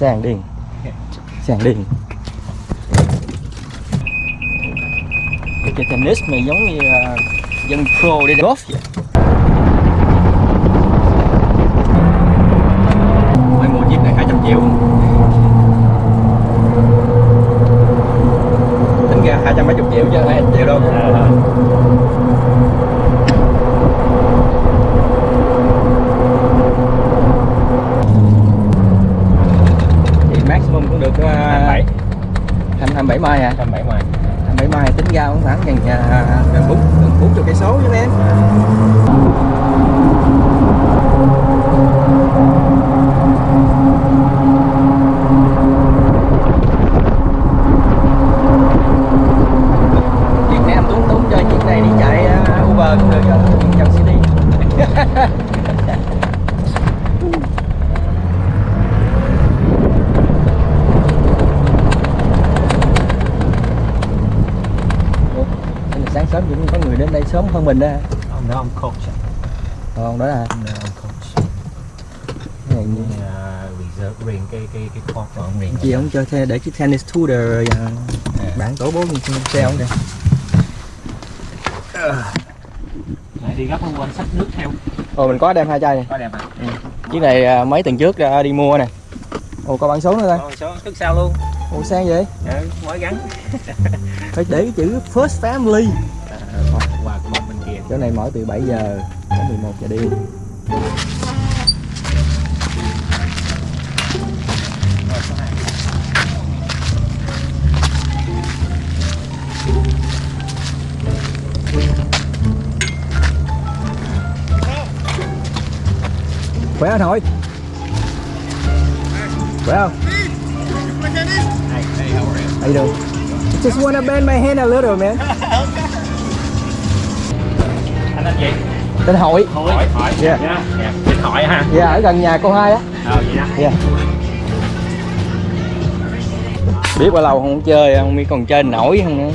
sàn điền sàn điền cái chơi tennis mà giống như uh, dân pro đi golf vậy. Mới mua chiếc này 200 triệu. Tính ra 200 mấy chục triệu chứ 200 triệu đâu. À. à maximum cũng được uh, 27 27 mai à 27 mai 27 mai tính ra cũng khoảng gần à, gần bốn gần bốn chục cây số với em Việt em tốn tốn cho chiếc này đi chạy Uber cũng được rồi Dòng CD Ủa, thế là sáng sớm cũng có người đến đây sớm hơn mình đó ông đó ông coach còn đó là ông đó ông coach. Này như- reserve riêng cái cái cái court của ông riêng chị không cho xe để chiếc tennis tour rồi à, bạn tổ bố mình xe không kìa. Lại đi gấp không quên sách nước theo. Ồ mình có đem hai chai này. Có đẹp à? Chiếc này à, mấy tuần trước à, đi mua nè. Ồ có bản số nữa thôi Rồi số thức sao luôn. Ồ sang vậy? Ừ, mới gắn. Phải để cái chữ first family chỗ này mở từ 7 giờ đến 11 giờ đêm. Khỏe thôi khỏe không? Hey, hey, how are you? how you doing? Just wanna bend my hand a little man tên gì? tên hội Hỏi hỏi Yeah. yeah. yeah. Tên hỏi ha dạ ở gần nhà cô hai á Ờ vậy đó dạ biết bao lâu không chơi không biết còn chơi nổi không nữa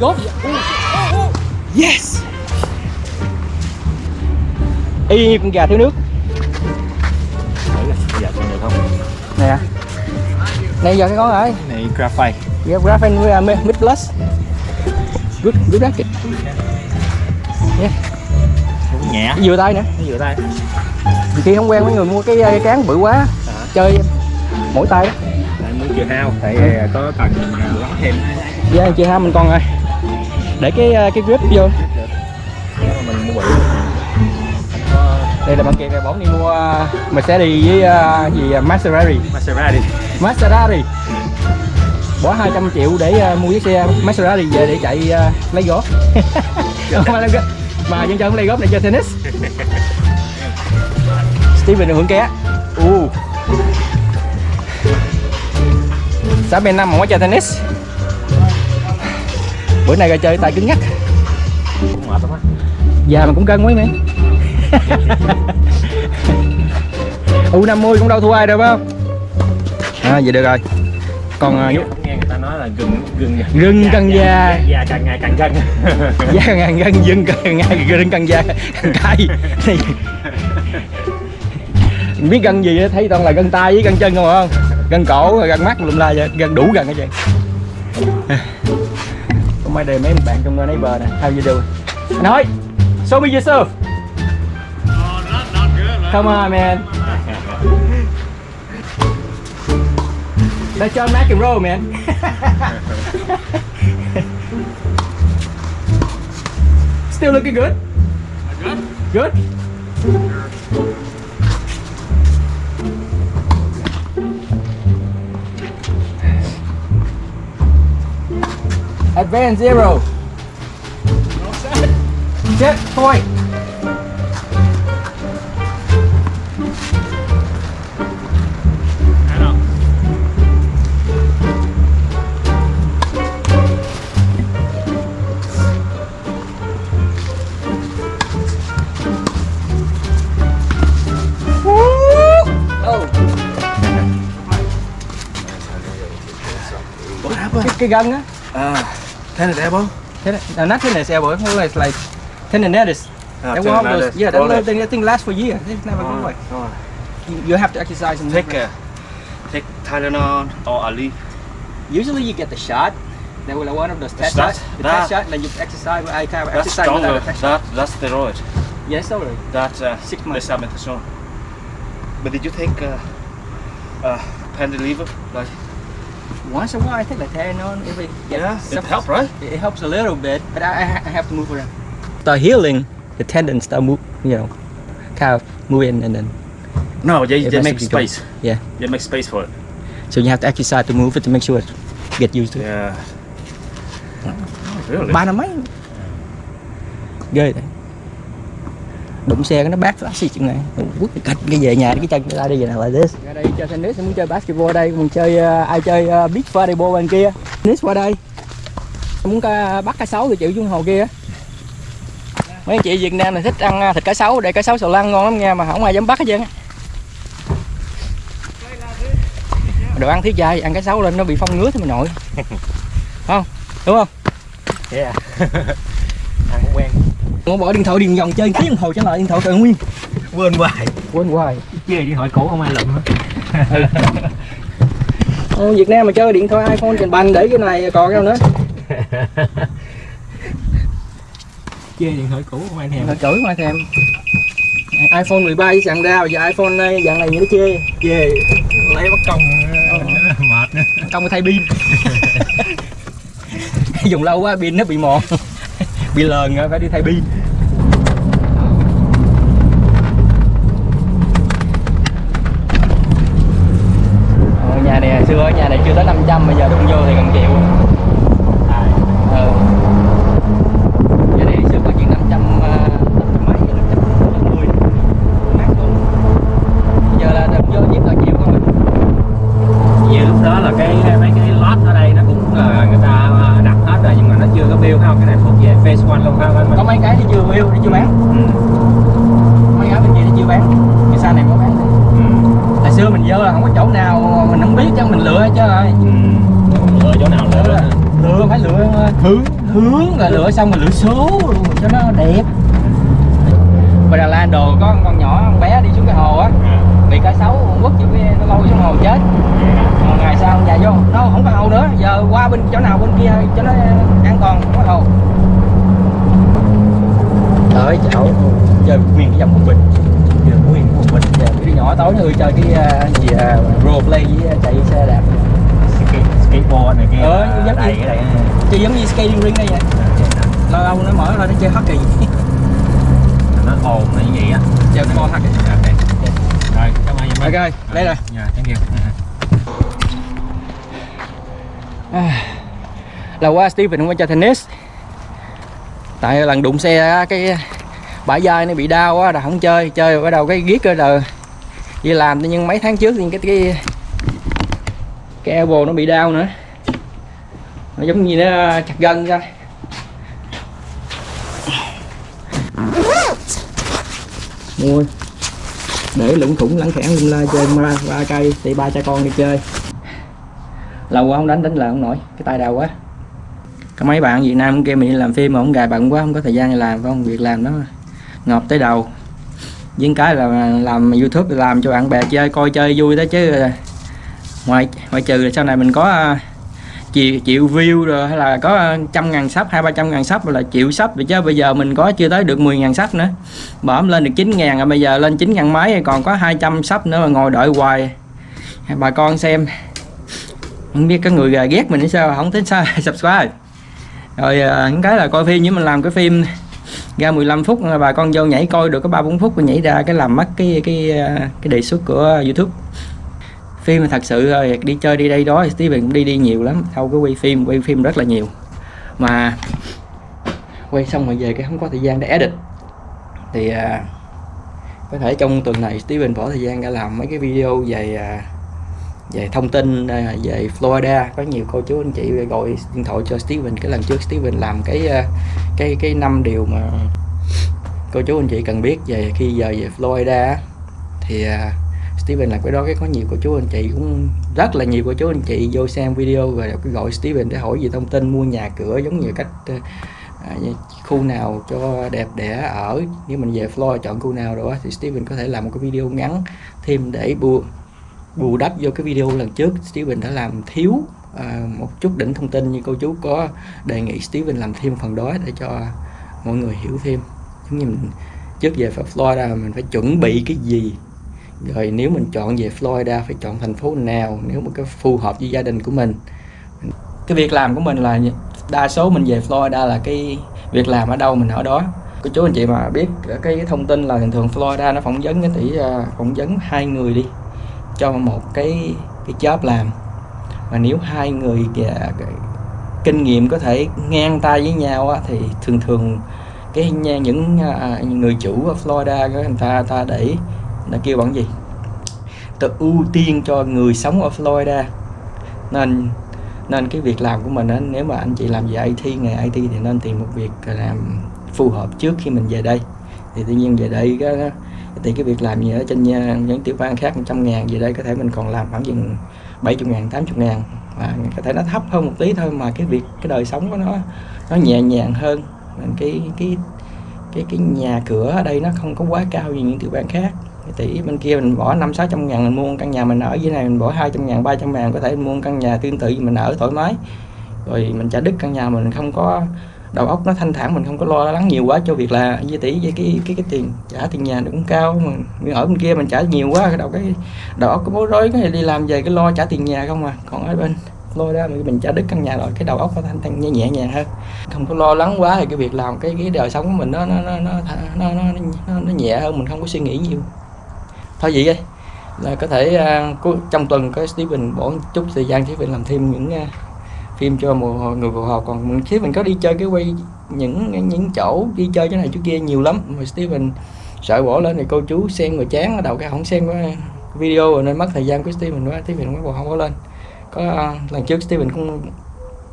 Ồ. Yes! Y như con gà thiếu nước. Giờ con được không? Nè. Này giờ cái con rồi. Này graphite. Yeah, graphene với uh, mid plus. Good, good racket Cũng nhẹ. Vừa tay nữa Nó vừa tay. Khi không quen mấy người mua cái, cái cán bự quá À. Chơi mỗi tay đó. Tại muốn chưa hao. Tại có cần ờ, lót thêm. Dạ, chị ha mình còn rồi Để cái uh, cái grip vô. Mà mình mua Đây là bạn kia kìa, bóng đi mua uh, Mercedes với uh, gì uh, Maserati. Maserati. Maserati. Bỏ 200 triệu để uh, mua chiếc xe Maserati về để chạy uh, lấy góp mà dân chân lấy góp để chơi tennis. Steven hưởng ké. U sáng bên năm mà mới chơi tennis bữa nay ra chơi tay cứng nhắc mệt lắm á già mà cũng cân mấy mẹ U50 cũng đâu thua ai đâu phải không? À vậy được rồi. Còn uh, nghe, nghe người ta nói là gừng gừng Gừng cần già. già càng ngày càng gân da ngàn gân dưng càng ngày gân càng da. Càng cay biết gân gì thấy toàn là gân tay với gân chân không không gân cổ rồi gân mắt lùm la vậy. Gân đủ gân hết trơn có đề đây mấy bạn trong nơi neighbor nè how you doing anh hỏi show me yourself not, not good. Come on, man. let's John McEnroe, man. Still looking good. Good. Good. Advance zero. Set point. Cái, cái gân á. Ah, tennis elbow. Này, no, not tennis elbow. It's More like like tendonitis. Ah, That one of those, yeah, that little thing, that thing lasts for years. It's never go away. Oh, oh. You, you have to exercise and Take uh, take Tylenol or Ali. Usually you get the shot. That was one of those test shots. The that- test shot, like you exercise, I kind of That's exercise stronger. without a test shot. That that's steroid. Yes, sorry. That uh, Six months. But did you take uh, uh, Pendiliver? Like Once in a while, I take like Tylenol. If it gets yeah, it some- helped, right? It it helps a little bit, but I, I have to move around. Start healing, the tendons start move, you know, kind of moving and then No, they, they make to be space. Yeah. They make space for it. so you have to exercise to move it to make sure it get used to it. Yeah. Oh, really? Ba năm mấy ghê đấy đụng xe cái nó bát phát xì chừng này. Quất cái cạch cái về nhà cái chân ra đi về nào lại this. Ra đây chơi tennis muốn chơi basketball đây mình chơi ờ, ai chơi uh, beach volleyball bên kia. Tennis qua đây. Muốn ca, bắt cá sấu thì chịu xuống hồ kia. Mấy anh chị Việt Nam này thích ăn ờ, thịt cá sấu để cá sấu sầu lăng ngon lắm nha mà không ai dám bắt hết trơn á. Đồ ăn thiếu chay ăn cá sấu lên nó bị phong ngứa thì mình nội. Không? Đúng không? Yeah. Ăn cũng quen. Không bỏ điện thoại điện vòng chơi cái đồng hồ trở lại điện thoại còn nguyên Quên hoài. quên hoài Chơi điện thoại cũ không ai lụm hết. Ờ, Việt Nam mà chơi điện thoại iPhone trình bành để cái này còn đâu nữa Chơi điện thoại cũ không ai thèm. mà cử mà thèm iPhone 13 với sàn ra giờ iPhone ờ, dạng này nó chê Chê. Lấy bắt công ờ, mệt nữa. công thay pin dùng lâu quá pin nó bị mòn bị lờn phải đi thay pin Ờ, nhà này hồi xưa nhà này chưa tới 500 bây giờ đụng vô thì gần triệu ừ. nhà này xưa có chuyện 500 ờ, 500 mấy 510 mát luôn bây giờ là đụng vô chiếc là triệu không à. Như lúc đó là cái mấy cái lót ở đây nó cũng ờ, người ta ờ, đặt hết rồi nhưng mà nó chưa có build không cái này thuộc về phase one luôn không có mấy cái thì chưa yêu thì chưa bán Ừ. mấy cái bên kia thì chưa bán cái xa này có bán Ừ. hồi xưa mình vô là không có chỗ nào mình không biết chứ mình lựa chứ rồi Ừ. Lựa chỗ nào lựa đó. lựa phải lựa hướng hướng rồi lựa xong rồi lựa số luôn cho nó đẹp và Đà Lạt đồ có con nhỏ con bé đi xuống cái hồ á bị cá sấu quất chữ nó lôi xuống hồ chết Rồi ngày sau nhà vô nó không có hồ nữa giờ qua bên chỗ nào bên kia cho nó an toàn không có hồ tới chảo chơi nguyên cái dòng một bình chơi nguyên một bình giờ cái đứa nhỏ tối nó chơi cái à, gì uh, role play với à, chạy xe đạp. Skate- skateboard này kia Ờ, giống đầy như- cái đây chơi giống như skating ring đây vậy. Lâu lâu nó mở ra nó chơi hockey. Nó ồn là như vậy á? Chơi cái môn hockey. Ok. Rồi cảm ơn ok lấy rồi. dạ thank you. À, là qua Steven không có chơi tennis. Tại lần đụng xe cái bả dai nó bị đau á là không chơi chơi bắt đầu cái giết rồi. Là đi làm nhưng mấy tháng trước thì cái cái cái elbow nó bị đau nữa. Nó giống như nó chặt gân ra. Mua. Để lủng thủng lẳng khẽn lung la chơi ba, ba cây thì ba cha con đi chơi. Lâu quá không đánh đánh là không nổi cái tay đau quá. Có mấy bạn Việt Nam kia mình đi làm phim mà không gài bận quá không có thời gian làm không việc làm đó ngọt tới đầu. Với cái là làm YouTube làm cho bạn bè chơi coi chơi vui đó chứ. Ngoài ngoài trừ là sau này mình có à, chịu, chịu view rồi hay là có à, trăm ngàn sắp hai ba trăm ngàn sắp là chịu sắp rồi chứ. Bây giờ mình có chưa tới được 10 ngàn sắp nữa. Bỏm lên được 9 ngàn rồi bây giờ lên 9 ngàn mấy còn có 200 sắp nữa mà ngồi đợi hoài. Bà con xem. Không biết có người ghét mình hay sao không tính sao subscribe. Rồi những cái là coi phim với mình làm cái phim ra 15 phút bà con vô nhảy coi được có ba bốn phút và nhảy ra cái làm mất cái cái cái đề xuất của YouTube. Phim thật sự rồi đi chơi đi đây đó thì Steven cũng đi đi nhiều lắm đâu cái quay phim quay phim rất là nhiều. Mà quay xong rồi về cái không có thời gian để edit. Thì à, có thể trong tuần này Steven bỏ thời gian ra làm mấy cái video về à, về thông tin à, về Florida, có nhiều cô chú anh chị gọi điện thoại cho Steven. Cái lần trước Steven làm cái à, cái cái năm điều mà cô chú anh chị cần biết về khi giờ về Florida thì à, Steven làm cái đó, cái có nhiều cô chú anh chị cũng, rất là nhiều cô chú anh chị vô xem video rồi gọi Steven để hỏi về thông tin, mua nhà cửa giống như cách khu nào cho đẹp để ở. Nếu mình về Florida chọn khu nào đó thì Steven có thể làm một cái video ngắn thêm để bù bù đắp vô cái video lần trước Steven đã làm thiếu à, một chút đỉnh thông tin như cô chú có đề nghị Steven làm thêm phần đó để cho mọi người hiểu thêm. Giống như mình trước về Florida mình phải chuẩn bị cái gì. Rồi nếu mình chọn về Florida phải chọn thành phố nào nếu mà cái phù hợp với gia đình của mình. Cái việc làm của mình là đa số mình về Florida là cái việc làm ở đâu mình ở đó. Cô chú anh chị mà biết cái thông tin là thường thường Florida nó phỏng vấn cái tỷ à, phỏng vấn hai người đi cho một cái cái job làm. Và nếu hai người à, kinh nghiệm có thể ngang tay với nhau á, thì thường thường cái những à, người chủ ở Florida người ta ta để là kêu bằng gì? Ta ưu tiên cho người sống ở Florida. Nên nên cái việc làm của mình á, nếu mà anh chị làm về IT nghề IT thì nên tìm một việc làm phù hợp trước khi mình về đây. Thì tự nhiên về đây cái, thì cái việc làm gì ở trên à, những tiểu bang khác 100 ngàn về đây, có thể mình còn làm khoảng chừng 70 ngàn 80 ngàn. Và có thể nó thấp hơn một tí thôi, mà cái việc, cái đời sống của nó nó nhẹ nhàng hơn. Cái cái cái cái nhà cửa ở đây nó không có quá cao như những tiểu bang khác. Tỷ bên kia mình bỏ năm, sáu trăm ngàn mình mua căn nhà mình ở dưới này, mình bỏ 200 ngàn 300 ngàn, có thể mua căn nhà tương tự mình ở thoải mái. Rồi mình trả đứt căn nhà mình, không có đầu óc nó thanh thản mình không có lo lắng nhiều quá cho việc là với tỷ với cái cái cái tiền trả tiền nhà nó cũng cao. Mà ở bên kia mình trả nhiều quá cái đầu cái đầu óc có bối rối cái đi làm về cái lo trả tiền nhà không à. Còn ở bên lôi ra mình trả đứt căn nhà rồi cái đầu óc nó thanh thanh nhẹ nhẹ nhàng hơn. Không có lo lắng quá thì cái việc làm cái cái đời sống của mình nó nó nó nó nó, nó, nó, nó nhẹ hơn mình không có suy nghĩ nhiều. Thôi vậy đây là có thể uh, trong tuần có Steven bỏ chút thời gian Steven làm thêm những uh, phim cho một người phù hợp còn mình Steven có đi chơi cái quay những những chỗ đi chơi chỗ này chỗ kia nhiều lắm. Mà Steven sợ bỏ lên thì cô chú xem rồi chán ở đầu cái không xem cái video rồi nên mất thời gian của Steven quá. Steven mới không có lên. Có uh, lần trước Steven cũng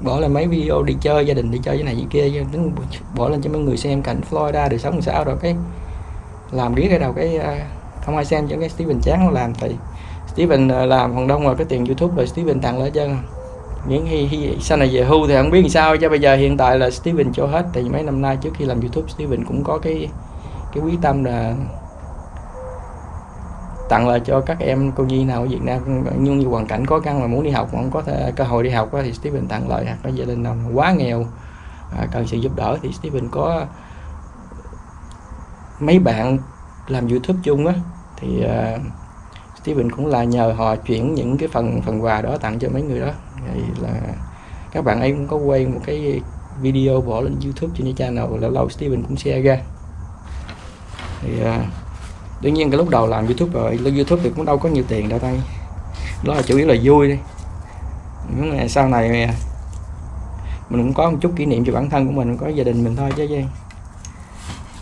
bỏ lên mấy video đi chơi gia đình đi chơi cái này cái kia tính bỏ lên cho mấy người xem cảnh Florida đời sống sao rồi cái làm biết cái đầu cái uh, không ai xem cho cái Steven chán nó làm. Thì Steven à, làm phần đông rồi cái tiền YouTube rồi Steven tặng lại cho miễn khi, khi sau này về hưu thì không biết làm sao cho bây giờ hiện tại là Steven cho hết. Thì mấy năm nay trước khi làm YouTube Steven cũng có cái cái quyết tâm là tặng lại cho các em cô nhi nào ở Việt Nam. Nhưng như hoàn cảnh khó khăn mà muốn đi học mà không có thể, cơ hội đi học thì Steven tặng lại hoặc có gia đình nào quá nghèo à, cần sự giúp đỡ thì Steven có mấy bạn làm YouTube chung á. Thì uh, Steven cũng là nhờ họ chuyển những cái phần phần quà đó tặng cho mấy người đó thì là các bạn ấy cũng có quay một cái video bỏ lên YouTube trên channel lâu lâu Steven cũng share ra. Thì à, đương nhiên cái lúc đầu làm YouTube rồi lên YouTube thì cũng đâu có nhiều tiền đâu tay đó là chủ yếu là vui đi nhưng mà sau này mình cũng có một chút kỷ niệm cho bản thân của mình có gia đình mình thôi chứ gì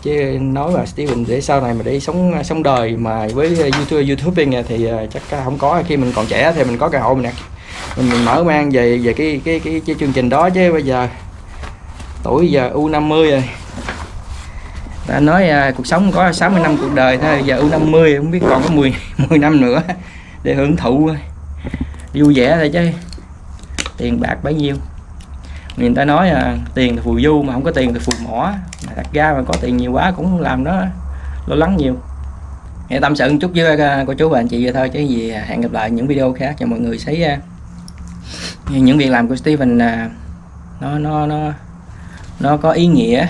chứ nói mà Steven để sau này mà để sống sống đời mà với YouTube YouTubing thì ờ, chắc không có. Khi mình còn trẻ thì mình có cơ hội mình mình, mình mở mang về về cái cái, cái cái chương trình đó chứ bây giờ. Tuổi giờ U50 rồi. Ta nói à, cuộc sống có 60 năm cuộc đời thôi giờ U50 không biết còn có 10 10 năm nữa để hưởng thụ. Vui vẻ thôi chứ. Tiền bạc bấy nhiêu. Người ta nói à, tiền thì phù du mà không có tiền thì phù mỏ. Mà thật ra mà có tiền nhiều quá cũng làm nó lo lắng nhiều. Hãy tâm sự một chút với à, cô chú và anh chị vậy thôi chứ gì à, hẹn gặp lại những video khác. Cho mọi người thấy những việc làm của Steven là nó nó nó nó có ý nghĩa.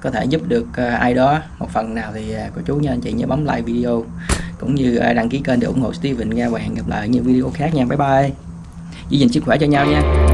Có thể giúp được ờ, ai đó. Một phần nào thì ờ, cô chú nha anh chị nhớ bấm like video, cũng như ờ, đăng ký kênh để ủng hộ Steven nha. Và hẹn gặp lại ở những video khác nha. Bye bye. Giữ gìn sức khỏe cho nhau nha.